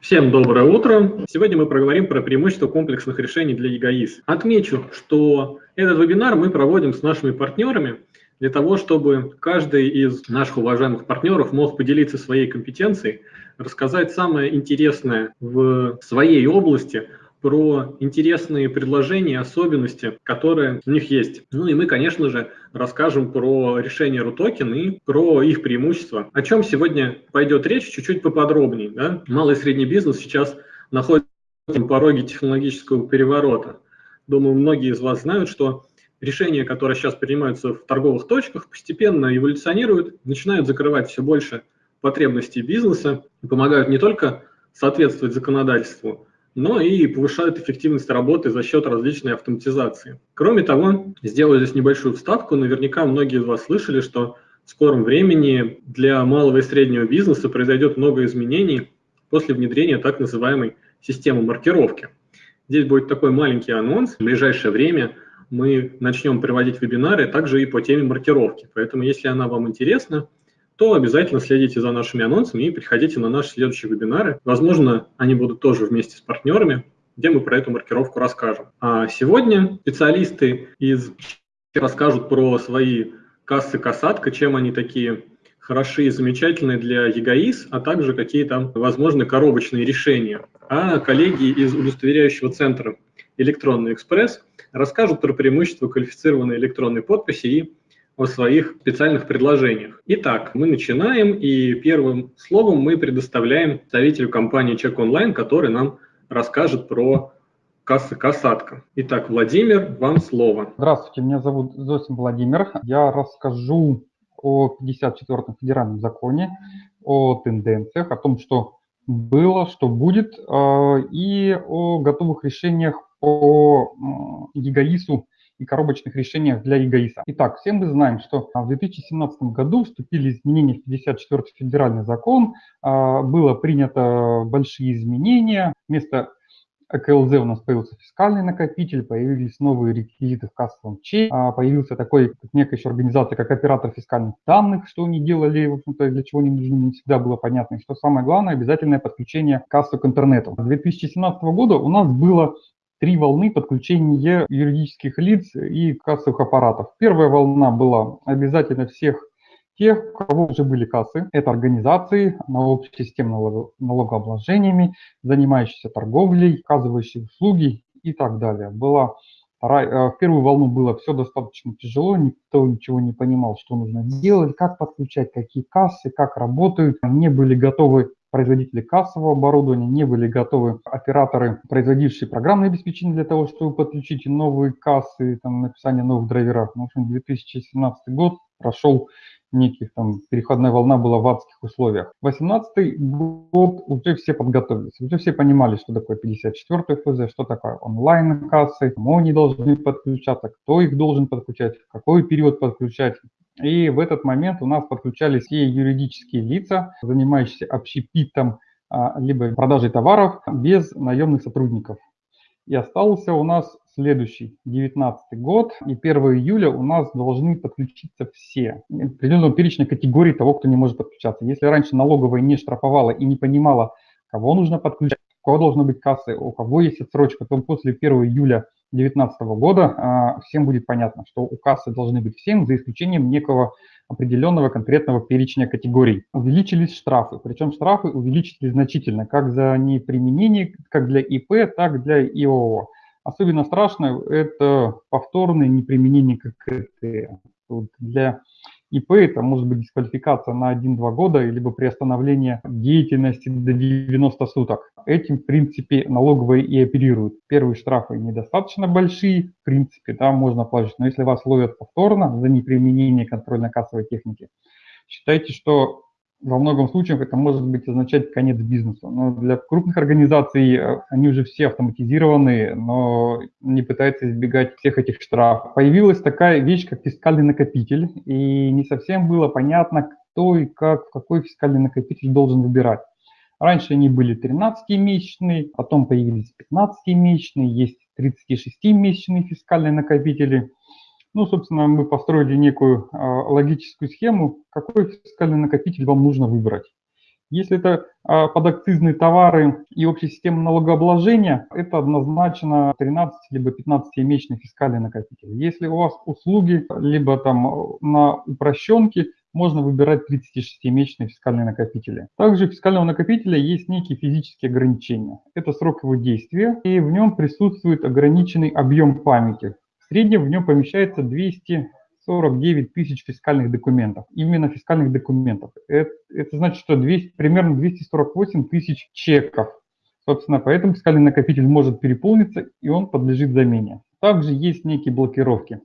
Всем доброе утро! Сегодня мы проговорим про преимущества комплексных решений для ЕГАИС. Отмечу, что этот вебинар мы проводим с нашими партнерами для того, чтобы каждый из наших уважаемых партнеров мог поделиться своей компетенцией, рассказать самое интересное в своей области, про интересные предложения, особенности, которые у них есть. Ну и мы, конечно же, расскажем про решение RUTOKEN и про их преимущества. О чем сегодня пойдет речь, чуть-чуть поподробнее. Да? Малый и средний бизнес сейчас находится на пороге технологического переворота. Думаю, многие из вас знают, что решения, которые сейчас принимаются в торговых точках, постепенно эволюционируют, начинают закрывать все больше потребностей бизнеса и помогают не только соответствовать законодательству, но и повышают эффективность работы за счет различной автоматизации. Кроме того, сделаю здесь небольшую вставку, наверняка многие из вас слышали, что в скором времени для малого и среднего бизнеса произойдет много изменений после внедрения так называемой системы маркировки. Здесь будет такой маленький анонс. В ближайшее время мы начнем приводить вебинары также и по теме маркировки. Поэтому, если она вам интересна, то обязательно следите за нашими анонсами и приходите на наши следующие вебинары. Возможно, они будут тоже вместе с партнерами, где мы про эту маркировку расскажем. А сегодня специалисты из расскажут про свои кассы касатка, чем они такие хороши и замечательные для ЕГАИС, а также какие там возможны коробочные решения. А коллеги из удостоверяющего центра «Электронный экспресс» расскажут про преимущества квалифицированной электронной подписи и о своих специальных предложениях. Итак, мы начинаем, и первым словом мы предоставляем представителю компании Check Online, который нам расскажет про кассы касатка. Итак, Владимир, вам слово. Здравствуйте, меня зовут Зосим Владимир. Я расскажу о 54-м федеральном законе, о тенденциях, о том, что было, что будет, э, и о готовых решениях по ЕГАИСу и коробочных решениях для ЕГАИСа. Итак, всем мы знаем, что в 2017 году вступили изменения в 54 федеральный закон, а, было принято большие изменения, вместо КЛЗ у нас появился фискальный накопитель, появились новые реквизиты в кассовом чеке, а, появился такой, как некая еще организация, как оператор фискальных данных, что они делали, в общем-то, для чего они нужны, не всегда было понятно. И что самое главное, обязательное подключение кассы к интернету. С 2017 года у нас было три волны подключения юридических лиц и кассовых аппаратов. Первая волна была обязательно всех тех, у кого уже были кассы. Это организации на системе налогообложениями, занимающиеся торговлей, оказывающие услуги и так далее. Была э, в первую волну было все достаточно тяжело, никто ничего не понимал, что нужно делать, как подключать, какие кассы, как работают. Не были готовы производители кассового оборудования, не были готовы операторы, производившие программное обеспечение для того, чтобы подключить новые кассы, там, написание новых драйверов. Ну, в общем, 2017 год прошел неких там переходная волна была в адских условиях. 18 год уже все подготовились, уже все понимали, что такое 54 ФЗ, что такое онлайн-кассы, кому они должны подключаться, кто их должен подключать, в какой период подключать. И в этот момент у нас подключались все юридические лица, занимающиеся общепитом, а, либо продажей товаров без наемных сотрудников. И остался у нас следующий, 19 год, и 1 июля у нас должны подключиться все. Определенного перечня категорий того, кто не может подключаться. Если раньше налоговая не штрафовала и не понимала, кого нужно подключать, у кого должна быть касса, у кого есть отсрочка, то после 1 июля 2019 года а, всем будет понятно, что у кассы должны быть всем, за исключением некого определенного конкретного перечня категорий. Увеличились штрафы, причем штрафы увеличились значительно, как за неприменение, как для ИП, так и для ИОО. Особенно страшно это повторное неприменение ККТ. Для ИП это может быть дисквалификация на 1-2 года, либо приостановление деятельности до 90 суток. Этим, в принципе, налоговые и оперируют. Первые штрафы недостаточно большие, в принципе, да, можно платить, но если вас ловят повторно за неприменение контрольно-кассовой техники, считайте, что во многом случаях это может быть означать конец бизнеса. Но для крупных организаций э, они уже все автоматизированы, но не пытаются избегать всех этих штрафов. Появилась такая вещь, как фискальный накопитель, и не совсем было понятно, кто и как, какой фискальный накопитель должен выбирать. Раньше они были 13-месячные, потом появились 15-месячные, есть 36-месячные фискальные накопители – ну, собственно, мы построили некую э, логическую схему, какой фискальный накопитель вам нужно выбрать. Если это а, подакцизные товары и общая система налогообложения, это однозначно 13 либо 15-месячный фискальный накопитель. Если у вас услуги, либо там на упрощенке, можно выбирать 36-месячные фискальные накопители. Также у фискального накопителя есть некие физические ограничения. Это срок его действия, и в нем присутствует ограниченный объем памяти. В среднем в нем помещается 200 49 тысяч фискальных документов. Именно фискальных документов. Это, это значит, что 200, примерно 248 тысяч чеков. Собственно, поэтому фискальный накопитель может переполниться, и он подлежит замене. Также есть некие блокировки.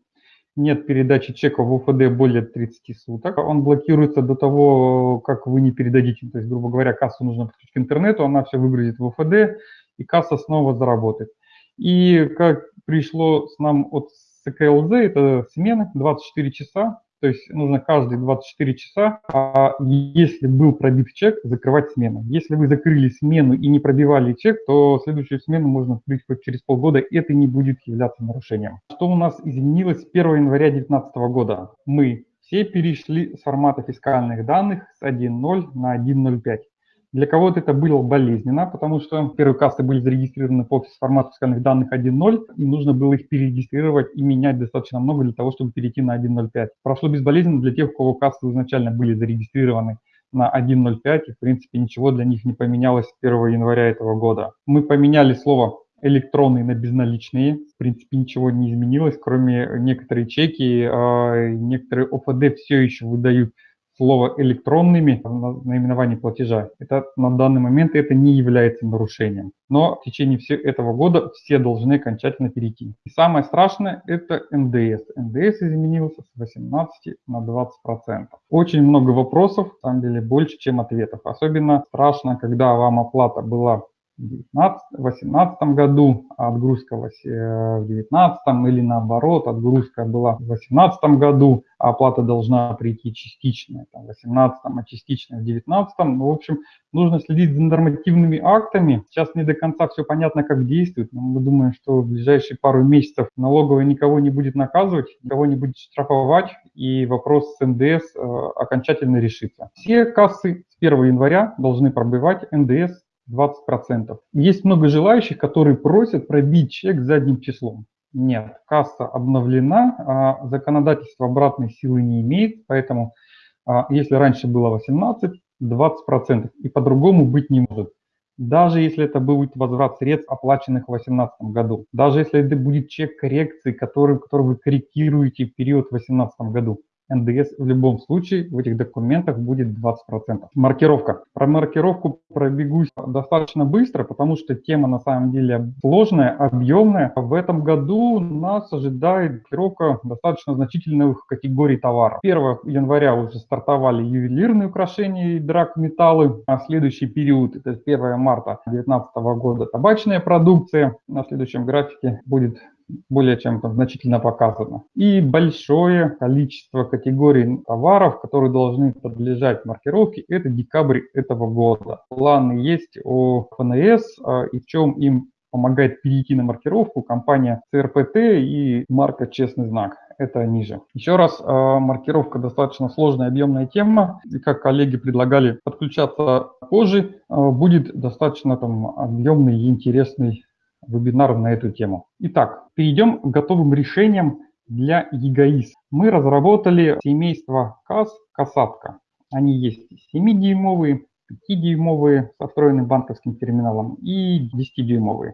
Нет передачи чека в УФД более 30 суток. Он блокируется до того, как вы не передадите. То есть, грубо говоря, кассу нужно подключить к интернету, она все выгрузит в УФД, и касса снова заработает. И как пришло с нам от ЦКЛЗ – это смены 24 часа, то есть нужно каждые 24 часа, а если был пробит чек, закрывать смену. Если вы закрыли смену и не пробивали чек, то следующую смену можно открыть хоть через полгода, это не будет являться нарушением. Что у нас изменилось с 1 января 2019 года? Мы все перешли с формата фискальных данных с 1.0 на 1.05. Для кого-то это было болезненно, потому что первые кассы были зарегистрированы по формату фискальных данных 1.0, и нужно было их перерегистрировать и менять достаточно много для того, чтобы перейти на 1.05. Прошло безболезненно для тех, у кого кассы изначально были зарегистрированы на 1.05, и в принципе ничего для них не поменялось с 1 января этого года. Мы поменяли слово электронные на безналичные. В принципе, ничего не изменилось, кроме некоторые чеки, а, некоторые ОФД все еще выдают слово электронными в наименовании платежа, это на данный момент это не является нарушением. Но в течение всего этого года все должны окончательно перейти. И самое страшное это НДС. НДС изменился с 18 на 20 процентов. Очень много вопросов, на самом деле больше, чем ответов. Особенно страшно, когда вам оплата была 2018 году, а отгрузка в 2019 или наоборот, отгрузка была в 2018 году, а оплата должна прийти частичная там, в 2018, а частичная в 2019. Ну, в общем, нужно следить за нормативными актами. Сейчас не до конца все понятно, как действует, но мы думаем, что в ближайшие пару месяцев налоговая никого не будет наказывать, никого не будет штрафовать, и вопрос с НДС э, окончательно решится. Все кассы с 1 января должны пробивать НДС 20%. Есть много желающих, которые просят пробить чек задним числом. Нет, касса обновлена, а законодательство обратной силы не имеет, поэтому а, если раньше было 18, 20%, и по-другому быть не может. Даже если это будет возврат средств, оплаченных в 2018 году, даже если это будет чек коррекции, который, который вы корректируете в период в 2018 году, НДС в любом случае в этих документах будет 20%. Маркировка. Про маркировку пробегусь достаточно быстро, потому что тема на самом деле сложная, объемная. В этом году нас ожидает маркировка достаточно значительных категорий товаров. 1 января уже стартовали ювелирные украшения и драгметаллы, а следующий период, это 1 марта 2019 года, табачная продукция. На следующем графике будет более чем там, значительно показано. И большое количество категорий товаров, которые должны подлежать маркировке, это декабрь этого года. Планы есть о ФНС а, и в чем им помогает перейти на маркировку компания ЦРПТ и марка «Честный знак». Это ниже. Еще раз, а, маркировка достаточно сложная, объемная тема. И как коллеги предлагали подключаться позже, а, будет достаточно там объемный и интересный вебинар на эту тему. Итак, перейдем к готовым решениям для ЕГАИС. Мы разработали семейство КАС «Касатка». Они есть 7-дюймовые, 5-дюймовые со встроенным банковским терминалом и 10-дюймовые.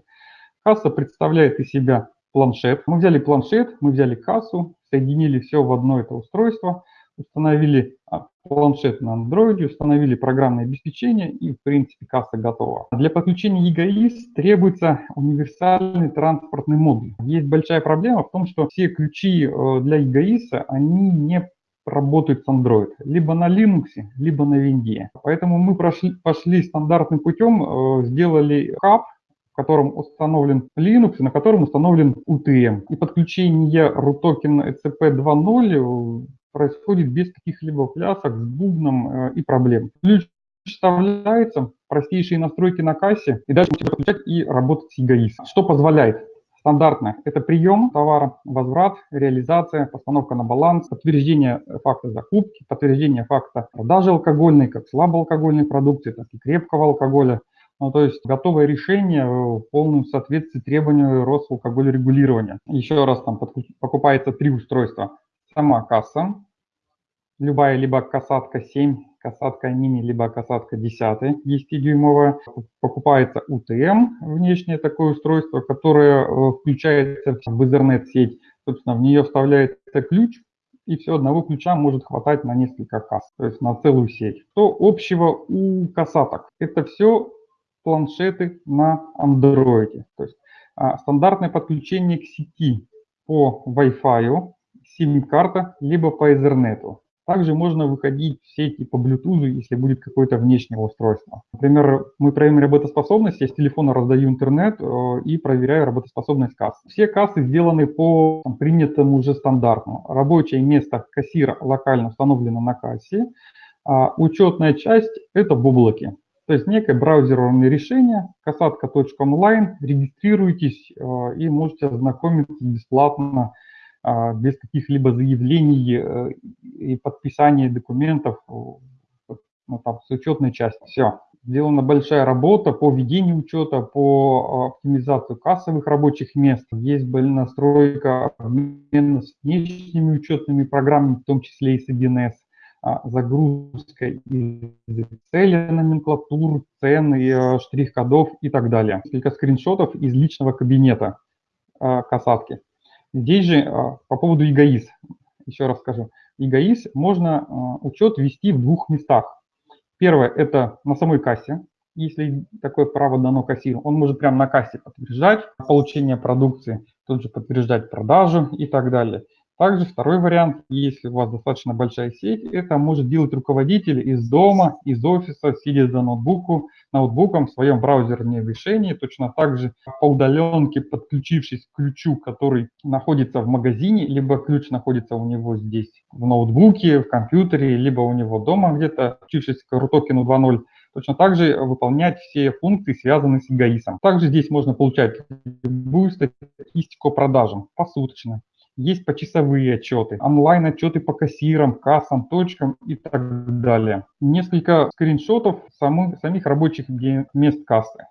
Касса представляет из себя планшет. Мы взяли планшет, мы взяли кассу, соединили все в одно это устройство, установили а, планшет на Android, установили программное обеспечение и, в принципе, касса готова. Для подключения EGAIS требуется универсальный транспортный модуль. Есть большая проблема в том, что все ключи э, для EGAIS, они не работают с Android, либо на Linux, либо на Винде. Поэтому мы прошли, пошли стандартным путем, э, сделали хаб, в котором установлен Linux, на котором установлен UTM. И подключение RUTOKEN ECP 2.0 происходит без каких-либо плясок с бубном э, и проблем. Ключ вставляется, простейшие настройки на кассе, и дальше можно подключать и работать с EGAIS. Что позволяет? Стандартная – это прием товара, возврат, реализация, постановка на баланс, подтверждение факта закупки, подтверждение факта продажи алкогольной, как слабоалкогольной продукции, так и крепкого алкоголя. Ну, то есть готовое решение в полном соответствии требованию Росалкогольрегулирования. Еще раз, там покупается три устройства. Сама касса, любая либо касатка 7, касатка мини, либо касатка 10, 10-дюймовая. Покупается UTM, внешнее такое устройство, которое э, включается в Ethernet-сеть. Собственно, в нее вставляется ключ, и все, одного ключа может хватать на несколько касс, то есть на целую сеть. Что общего у касаток? Это все планшеты на Android. То есть а, стандартное подключение к сети по Wi-Fi, SIM-карта, либо по Ethernet. Также можно выходить в сети по Bluetooth, если будет какое-то внешнее устройство. Например, мы проверяем работоспособность, я с телефона раздаю интернет э, и проверяю работоспособность кассы. Все кассы сделаны по принятому уже стандарту. Рабочее место кассира локально установлено на кассе, а учетная часть – это бублоки. То есть некое браузерное решение, касатка.онлайн, регистрируйтесь э, и можете ознакомиться бесплатно без каких-либо заявлений э, и подписания документов ну, там, с учетной части. Все. Сделана большая работа по ведению учета, по оптимизации кассовых рабочих мест. Есть настройка обмена с внешними учетными программами, в том числе и с 1С, а, загрузка из Excel номенклатур, цен, э, штрих-кодов и так далее. Несколько скриншотов из личного кабинета а, касатки. Здесь же а, по поводу эгоиз, еще раз скажу. эгоиз можно а, учет вести в двух местах. Первое – это на самой кассе, если такое право дано кассиру. Он может прямо на кассе подтверждать получение продукции, тут же подтверждать продажу и так далее. Также второй вариант, если у вас достаточно большая сеть, это может делать руководитель из дома, из офиса, сидя за ноутбуку, ноутбуком в своем браузерном решении, точно так же по удаленке, подключившись к ключу, который находится в магазине, либо ключ находится у него здесь в ноутбуке, в компьютере, либо у него дома где-то, подключившись к рутокену 2.0, точно так же выполнять все функции, связанные с эгоисом. Также здесь можно получать любую статистику продажам посуточно, есть почасовые отчеты, онлайн-отчеты по кассирам, кассам, точкам и так далее. Несколько скриншотов самых, самих рабочих мест кассы.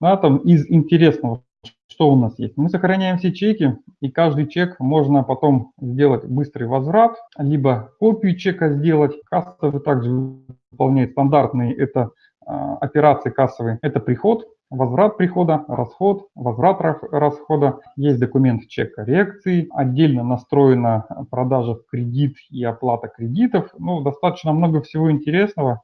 На этом из интересного, что у нас есть? Мы сохраняем все чеки, и каждый чек можно потом сделать быстрый возврат, либо копию чека сделать. Кассовый также выполняет стандартные это а, операции кассовые. Это приход, возврат прихода, расход, возврат расхода, есть документ чек коррекции, отдельно настроена продажа в кредит и оплата кредитов. Ну, достаточно много всего интересного.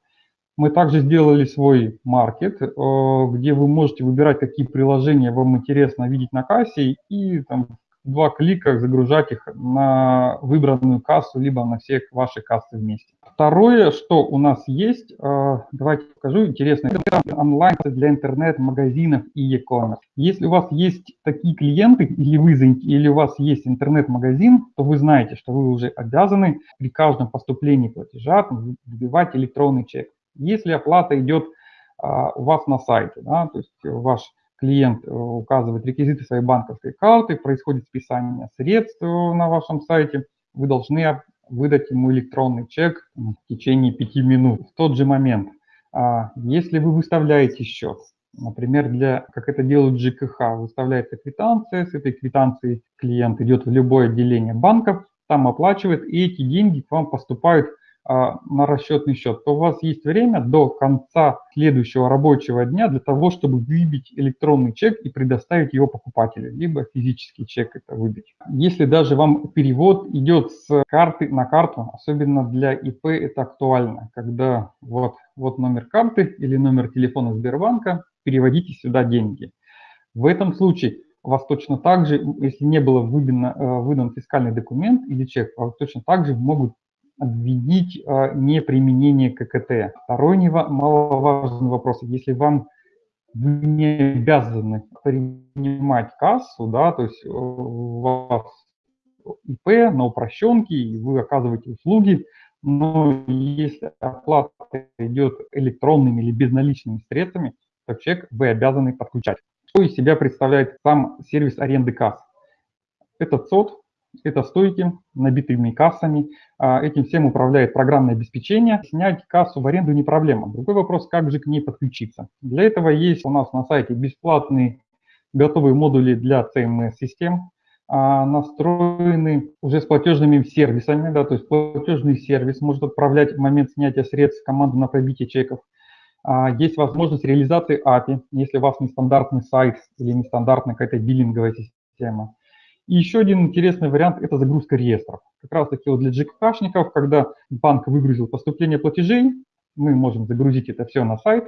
Мы также сделали свой маркет, э, где вы можете выбирать, какие приложения вам интересно видеть на кассе и там, два клика загружать их на выбранную кассу, либо на все ваши кассы вместе. Второе, что у нас есть, э, давайте покажу, интересно, это онлайн для интернет-магазинов и e-commerce. Если у вас есть такие клиенты, или, вы, или у вас есть интернет-магазин, то вы знаете, что вы уже обязаны при каждом поступлении платежа выбивать электронный чек. Если оплата идет а, у вас на сайте, да, то есть ваш клиент э, указывает реквизиты своей банковской карты, происходит списание средств на вашем сайте, вы должны выдать ему электронный чек в течение пяти минут. В тот же момент, а, если вы выставляете счет, например, для, как это делают ЖКХ, выставляется квитанция, с этой квитанцией клиент идет в любое отделение банков, там оплачивает, и эти деньги к вам поступают на расчетный счет, то у вас есть время до конца следующего рабочего дня для того, чтобы выбить электронный чек и предоставить его покупателю, либо физический чек это выбить. Если даже вам перевод идет с карты на карту, особенно для ИП это актуально, когда вот, вот номер карты или номер телефона Сбербанка, переводите сюда деньги. В этом случае вас точно так же, если не было выдан, э, выдан фискальный документ или чек, вас точно так же могут обвинить а, неприменение ККТ. Второй немаловажный вопрос. Если вам вы не обязаны принимать кассу, да, то есть у вас ИП на упрощенке, и вы оказываете услуги, но если оплата идет электронными или безналичными средствами, то чек вы обязаны подключать. из себя представляет сам сервис аренды касс. Это ЦОД, это стойки, набитыми кассами. А, этим всем управляет программное обеспечение. Снять кассу в аренду не проблема. Другой вопрос, как же к ней подключиться. Для этого есть у нас на сайте бесплатные готовые модули для CMS-систем, а, настроены уже с платежными сервисами, да, то есть платежный сервис может отправлять в момент снятия средств команду на пробитие чеков. А, есть возможность реализации API, если у вас нестандартный сайт или нестандартная какая-то биллинговая система. И еще один интересный вариант – это загрузка реестров. Как раз таки вот для GKшников, когда банк выгрузил поступление платежей, мы можем загрузить это все на сайт.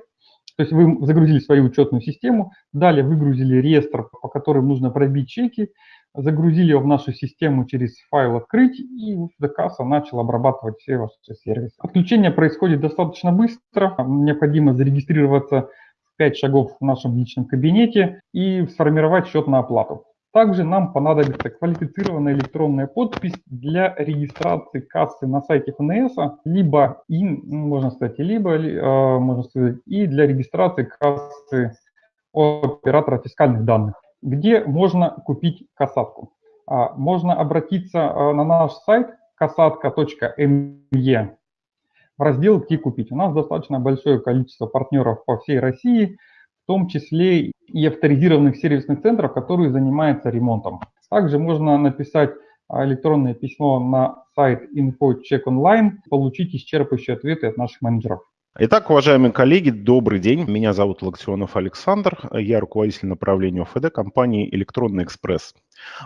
То есть вы загрузили свою учетную систему, далее выгрузили реестр, по которым нужно пробить чеки, загрузили его в нашу систему через файл «Открыть», и касса начал обрабатывать все ваши сервисы. Отключение происходит достаточно быстро. Необходимо зарегистрироваться в 5 шагов в нашем личном кабинете и сформировать счет на оплату. Также нам понадобится квалифицированная электронная подпись для регистрации кассы на сайте ФНС, либо и, можно сказать, либо, э, можно сказать, и для регистрации кассы оператора фискальных данных, где можно купить касатку. А, можно обратиться э, на наш сайт касатка.me в раздел «Где купить». У нас достаточно большое количество партнеров по всей России, том числе и авторизированных сервисных центров, которые занимаются ремонтом. Также можно написать а, электронное письмо на сайт InfoCheck Online, получить исчерпывающие ответы от наших менеджеров. Итак, уважаемые коллеги, добрый день. Меня зовут Лаксионов Александр. Я руководитель направления ОФД компании «Электронный экспресс».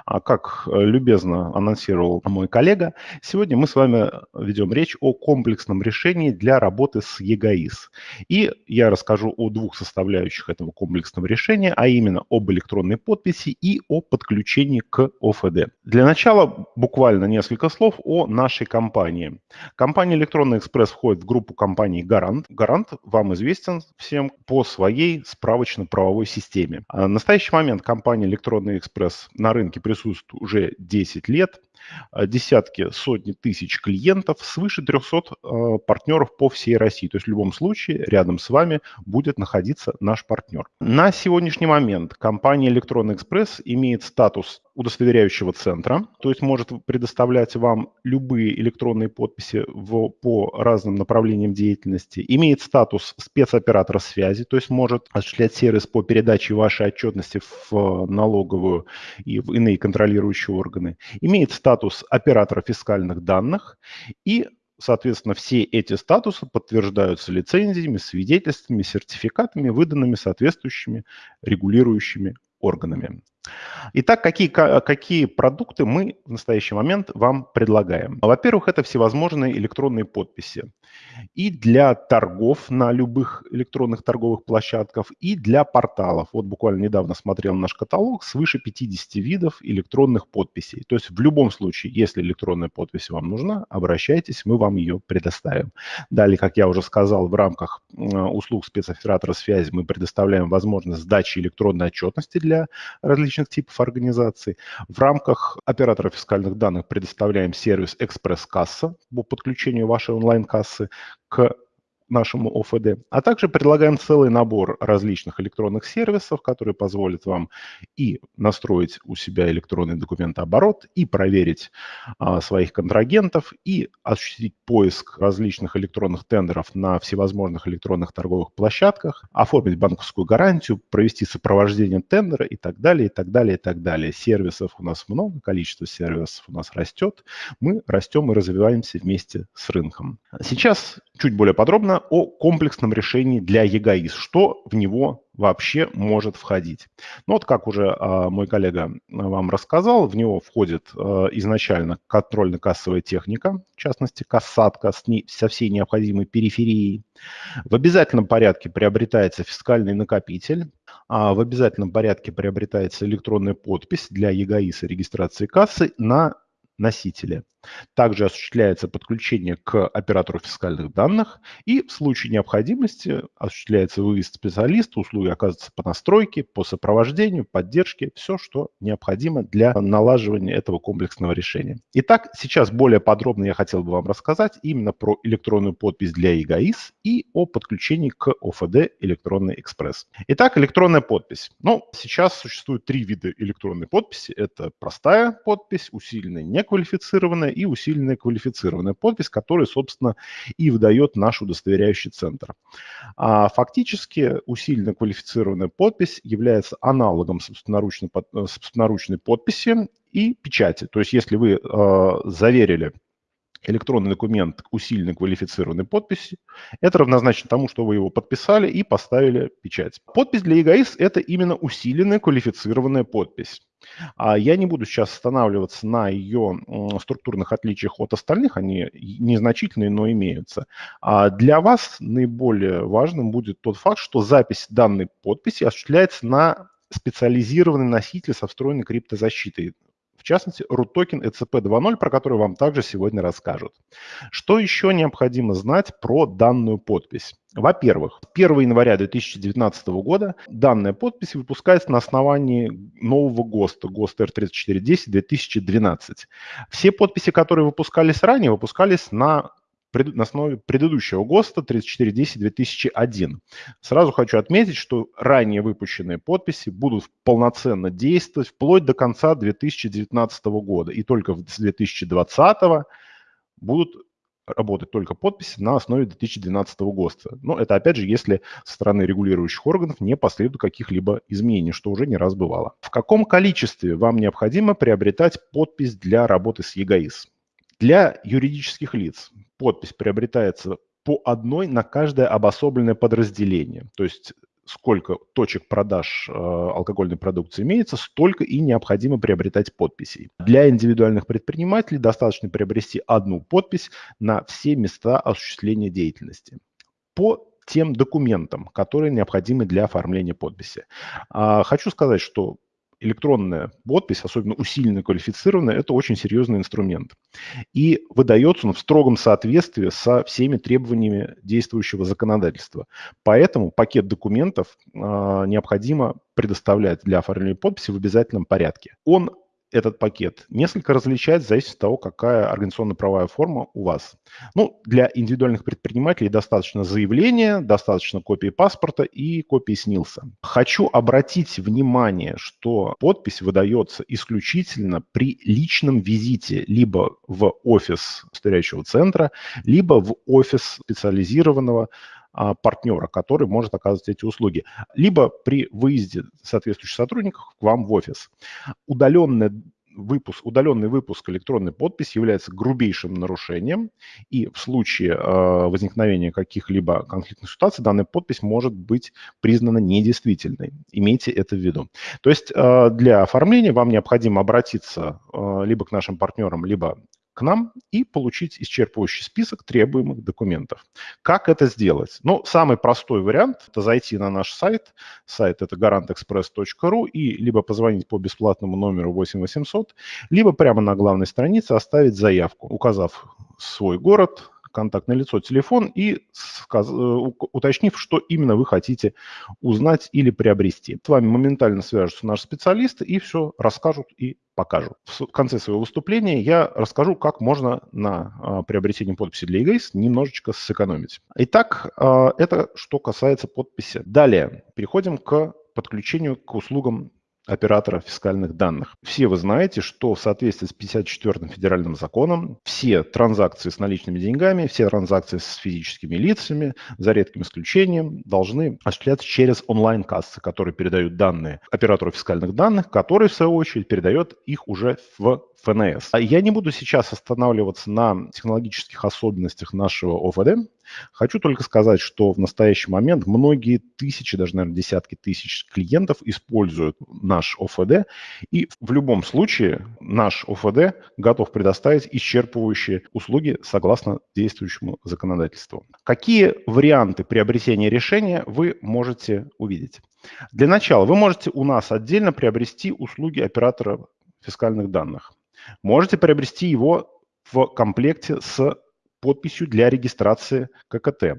А как э, любезно анонсировал мой коллега, сегодня мы с вами ведем речь о комплексном решении для работы с ЕГАИС. И я расскажу о двух составляющих этого комплексного решения, а именно об электронной подписи и о подключении к ОФД. Для начала буквально несколько слов о нашей компании. Компания «Электронный экспресс» входит в группу компаний «Гарант». «Гарант» вам известен всем по своей справочно-правовой системе. А в настоящий момент компания «Электронный экспресс» на рынке рынке присутствует уже 10 лет, а, десятки, сотни тысяч клиентов, свыше 300 а, партнеров по всей России. То есть в любом случае рядом с вами будет находиться наш партнер. На сегодняшний момент компания Электронный Экспресс имеет статус удостоверяющего центра, то есть может предоставлять вам любые электронные подписи в, по разным направлениям деятельности, имеет статус спецоператора связи, то есть может осуществлять сервис по передаче вашей отчетности в налоговую и в иные контролирующие органы, имеет статус оператора фискальных данных и Соответственно, все эти статусы подтверждаются лицензиями, свидетельствами, сертификатами, выданными соответствующими регулирующими органами. Итак, какие, какие продукты мы в настоящий момент вам предлагаем? Во-первых, это всевозможные электронные подписи. И для торгов на любых электронных торговых площадках, и для порталов. Вот буквально недавно смотрел наш каталог, свыше 50 видов электронных подписей. То есть в любом случае, если электронная подпись вам нужна, обращайтесь, мы вам ее предоставим. Далее, как я уже сказал, в рамках услуг спецоператора связи мы предоставляем возможность сдачи электронной отчетности для различных различных типов организаций. В рамках оператора фискальных данных предоставляем сервис «Экспресс-касса» по подключению вашей онлайн-кассы к нашему ОФД, а также предлагаем целый набор различных электронных сервисов, которые позволят вам и настроить у себя электронный документооборот, и проверить а, своих контрагентов, и осуществить поиск различных электронных тендеров на всевозможных электронных торговых площадках, оформить банковскую гарантию, провести сопровождение тендера и так далее, и так далее, и так далее. Сервисов у нас много, количество сервисов у нас растет, мы растем и развиваемся вместе с рынком. Сейчас чуть более подробно о комплексном решении для ЕГАИС, что в него вообще может входить. Ну вот как уже э, мой коллега вам рассказал, в него входит э, изначально контрольно-кассовая техника, в частности кассатка с ней, со всей необходимой периферией. В обязательном порядке приобретается фискальный накопитель, а в обязательном порядке приобретается электронная подпись для ЕГАИСа регистрации кассы на носителя. Также осуществляется подключение к оператору фискальных данных и в случае необходимости осуществляется выезд специалиста, услуги оказываются по настройке, по сопровождению, поддержке, все, что необходимо для налаживания этого комплексного решения. Итак, сейчас более подробно я хотел бы вам рассказать именно про электронную подпись для ЕГАИС и о подключении к ОФД «Электронный экспресс». Итак, электронная подпись. Ну, сейчас существует три вида электронной подписи. Это простая подпись, усиленная неквалифицированная и усиленная квалифицированная подпись, которая, собственно, и выдает наш удостоверяющий центр. А фактически усиленная квалифицированная подпись является аналогом собственноручной, собственноручной подписи и печати. То есть если вы э, заверили электронный документ усиленной квалифицированной подписи. Это равнозначно тому, что вы его подписали и поставили печать. Подпись для ЕГАИС – это именно усиленная квалифицированная подпись. А я не буду сейчас останавливаться на ее структурных отличиях от остальных, они незначительные, но имеются. А для вас наиболее важным будет тот факт, что запись данной подписи осуществляется на специализированный носитель со встроенной криптозащитой в частности, root токен ECP 2.0, про который вам также сегодня расскажут. Что еще необходимо знать про данную подпись? Во-первых, 1 января 2019 года данная подпись выпускается на основании нового ГОСТа, ГОСТ R3410-2012. Все подписи, которые выпускались ранее, выпускались на на основе предыдущего ГОСТа 3410-2001. Сразу хочу отметить, что ранее выпущенные подписи будут полноценно действовать вплоть до конца 2019 года. И только с 2020 будут работать только подписи на основе 2012 ГОСТа. Но это, опять же, если со стороны регулирующих органов не последует каких-либо изменений, что уже не раз бывало. В каком количестве вам необходимо приобретать подпись для работы с ЕГАИС? Для юридических лиц подпись приобретается по одной на каждое обособленное подразделение. То есть сколько точек продаж э, алкогольной продукции имеется, столько и необходимо приобретать подписей. Для индивидуальных предпринимателей достаточно приобрести одну подпись на все места осуществления деятельности. По тем документам, которые необходимы для оформления подписи. А, хочу сказать, что электронная подпись, особенно усиленная квалифицированная, это очень серьезный инструмент. И выдается он в строгом соответствии со всеми требованиями действующего законодательства. Поэтому пакет документов э, необходимо предоставлять для оформления подписи в обязательном порядке. Он этот пакет несколько различается в зависимости от того, какая организационно-правовая форма у вас. Ну, для индивидуальных предпринимателей достаточно заявления, достаточно копии паспорта и копии СНИЛСа. Хочу обратить внимание, что подпись выдается исключительно при личном визите либо в офис стоящего центра, либо в офис специализированного партнера, который может оказывать эти услуги, либо при выезде соответствующих сотрудников к вам в офис. Удаленная выпуск, удаленный выпуск электронной подписи является грубейшим нарушением, и в случае э, возникновения каких-либо конфликтных ситуаций данная подпись может быть признана недействительной. Имейте это в виду. То есть э, для оформления вам необходимо обратиться э, либо к нашим партнерам, либо к нам и получить исчерпывающий список требуемых документов. Как это сделать? Ну, самый простой вариант – это зайти на наш сайт. Сайт – это garantexpress.ru и либо позвонить по бесплатному номеру 8800, либо прямо на главной странице оставить заявку, указав свой город, контактное лицо, телефон и сказ... Э, уточнив, что именно вы хотите узнать или приобрести. С вами моментально свяжутся наши специалисты и все расскажут и покажут. В конце своего выступления я расскажу, как можно на а, приобретение подписи для EGAIS немножечко сэкономить. Итак, а, это что касается подписи. Далее переходим к подключению к услугам оператора фискальных данных. Все вы знаете, что в соответствии с 54-м федеральным законом все транзакции с наличными деньгами, все транзакции с физическими лицами, за редким исключением, должны осуществляться через онлайн-кассы, которые передают данные оператору фискальных данных, который, в свою очередь, передает их уже в ФНС. А я не буду сейчас останавливаться на технологических особенностях нашего ОФД. Хочу только сказать, что в настоящий момент многие тысячи, даже, наверное, десятки тысяч клиентов используют наш ОФД, и в любом случае наш ОФД готов предоставить исчерпывающие услуги согласно действующему законодательству. Какие варианты приобретения решения вы можете увидеть? Для начала вы можете у нас отдельно приобрести услуги оператора фискальных данных. можете приобрести его в комплекте с подписью для регистрации ККТ.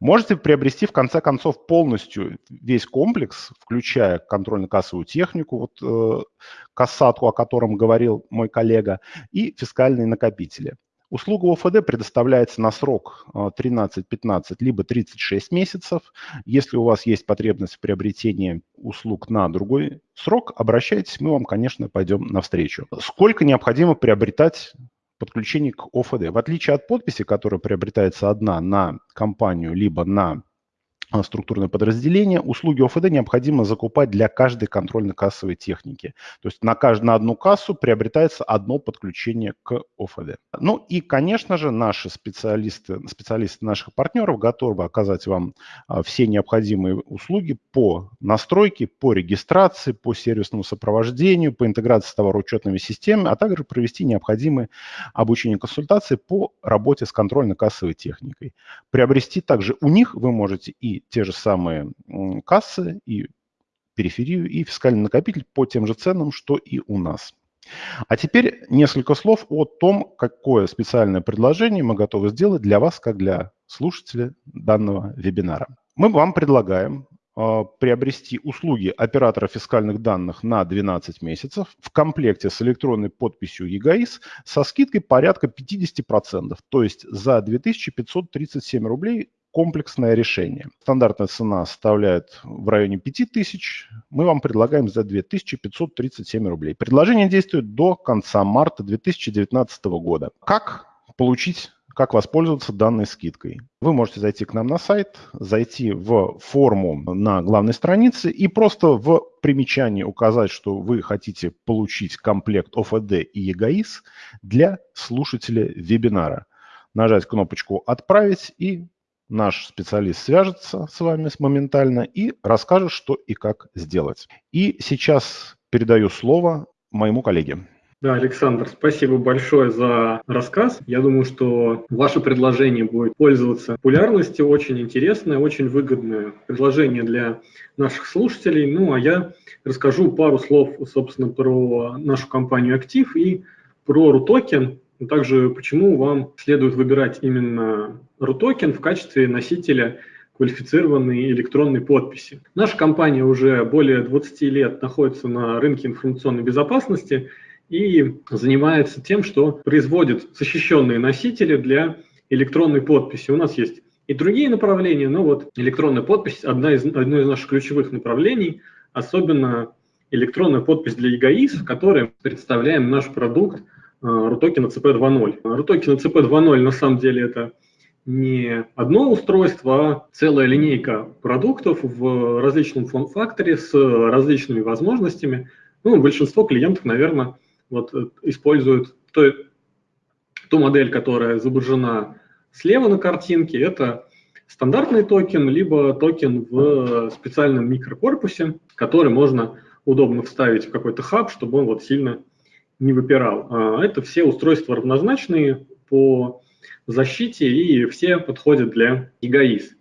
Можете приобрести, в конце концов, полностью весь комплекс, включая контрольно-кассовую технику, вот э, кассатку, о котором говорил мой коллега, и фискальные накопители. Услуга ОФД предоставляется на срок 13, 15, либо 36 месяцев. Если у вас есть потребность в приобретении услуг на другой срок, обращайтесь, мы вам, конечно, пойдем навстречу. Сколько необходимо приобретать подключение к ОФД? В отличие от подписи, которая приобретается одна на компанию, либо на структурное подразделение, услуги ОФД необходимо закупать для каждой контрольно-кассовой техники. То есть на, каждую, на одну кассу приобретается одно подключение к ОФД. Ну и, конечно же, наши специалисты, специалисты наших партнеров готовы оказать вам а, все необходимые услуги по настройке, по регистрации, по сервисному сопровождению, по интеграции с товароучетными системами, а также провести необходимые обучение консультации по работе с контрольно-кассовой техникой. Приобрести также у них вы можете и те же самые кассы, и периферию, и фискальный накопитель по тем же ценам, что и у нас. А теперь несколько слов о том, какое специальное предложение мы готовы сделать для вас, как для слушателя данного вебинара. Мы вам предлагаем э, приобрести услуги оператора фискальных данных на 12 месяцев в комплекте с электронной подписью ЕГАИС со скидкой порядка 50%, то есть за 2537 рублей комплексное решение. Стандартная цена составляет в районе 5000. Мы вам предлагаем за 2537 рублей. Предложение действует до конца марта 2019 года. Как получить как воспользоваться данной скидкой. Вы можете зайти к нам на сайт, зайти в форму на главной странице и просто в примечании указать, что вы хотите получить комплект ОФД и ЕГАИС для слушателя вебинара. Нажать кнопочку «Отправить» и наш специалист свяжется с вами моментально и расскажет, что и как сделать. И сейчас передаю слово моему коллеге. Да, Александр, спасибо большое за рассказ. Я думаю, что ваше предложение будет пользоваться популярностью, очень интересное, очень выгодное предложение для наших слушателей. Ну, а я расскажу пару слов, собственно, про нашу компанию «Актив» и про RUTOKEN, а также почему вам следует выбирать именно RUTOKEN в качестве носителя квалифицированной электронной подписи. Наша компания уже более 20 лет находится на рынке информационной безопасности и занимается тем, что производит защищенные носители для электронной подписи. У нас есть и другие направления, но вот электронная подпись одна из, одно из наших ключевых направлений, особенно электронная подпись для ЕГАИС, в которой представляем наш продукт RUTOKEN CP2.0. RUTOKEN CP2.0 на самом деле это не одно устройство, а целая линейка продуктов в различном форм-факторе с различными возможностями. Ну, большинство клиентов, наверное, вот, э, используют то, ту модель, которая изображена слева на картинке. Это стандартный токен, либо токен в специальном микрокорпусе, который можно удобно вставить в какой-то хаб, чтобы он вот сильно не выпирал. А это все устройства равнозначные по защите и все подходят для ЕГАИС.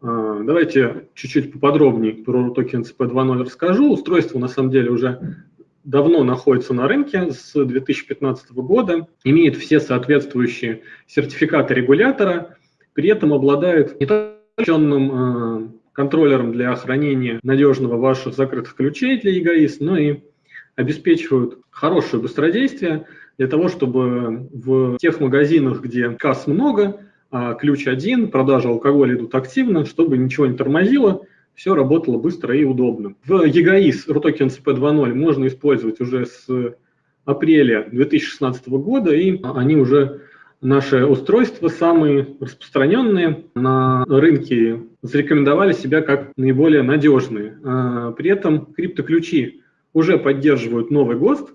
А, давайте чуть-чуть поподробнее про токен CP2.0 расскажу. Устройство на самом деле уже давно находится на рынке с 2015 года, имеет все соответствующие сертификаты регулятора, при этом обладает не только а, контроллером для хранения надежного ваших закрытых ключей для ЕГАИС, но и обеспечивают хорошее быстродействие для того, чтобы в тех магазинах, где касс много, а ключ один, продажи алкоголя идут активно, чтобы ничего не тормозило, все работало быстро и удобно. В EGAIS RUTOKEN CP2.0 можно использовать уже с апреля 2016 года, и они уже наши устройства, самые распространенные на рынке, зарекомендовали себя как наиболее надежные. А при этом криптоключи уже поддерживают новый ГОСТ,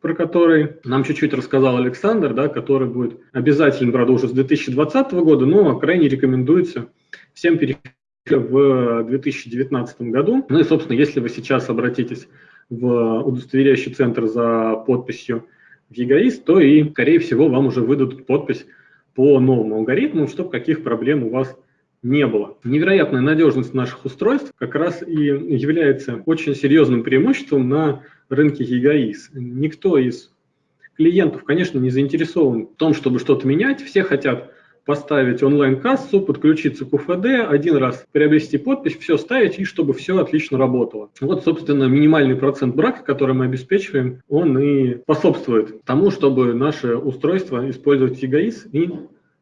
про который нам чуть-чуть рассказал Александр, да, который будет обязательным, правда, уже с 2020 года, но крайне рекомендуется всем перейти в 2019 году. Ну и, собственно, если вы сейчас обратитесь в удостоверяющий центр за подписью в ЕГАИС, то и, скорее всего, вам уже выдадут подпись по новому алгоритму, чтобы каких проблем у вас не было. Невероятная надежность наших устройств как раз и является очень серьезным преимуществом на рынке ЕГАИС. Никто из клиентов, конечно, не заинтересован в том, чтобы что-то менять. Все хотят поставить онлайн-кассу, подключиться к УФД, один раз приобрести подпись, все ставить, и чтобы все отлично работало. Вот, собственно, минимальный процент брака, который мы обеспечиваем, он и способствует тому, чтобы наше устройство использовать ЕГАИС и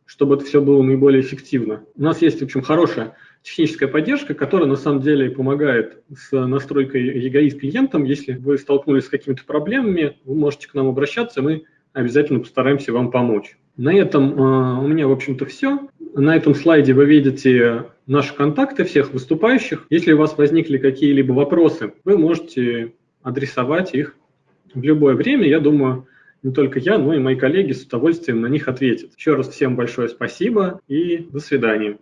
чтобы это все было наиболее эффективно. У нас есть, в общем, хорошая техническая поддержка, которая на самом деле помогает с настройкой ЕГАИС клиентам. Если вы столкнулись с какими-то проблемами, вы можете к нам обращаться, мы обязательно постараемся вам помочь. На этом э, у меня, в общем-то, все. На этом слайде вы видите наши контакты всех выступающих. Если у вас возникли какие-либо вопросы, вы можете адресовать их в любое время. Я думаю, не только я, но и мои коллеги с удовольствием на них ответят. Еще раз всем большое спасибо и до свидания.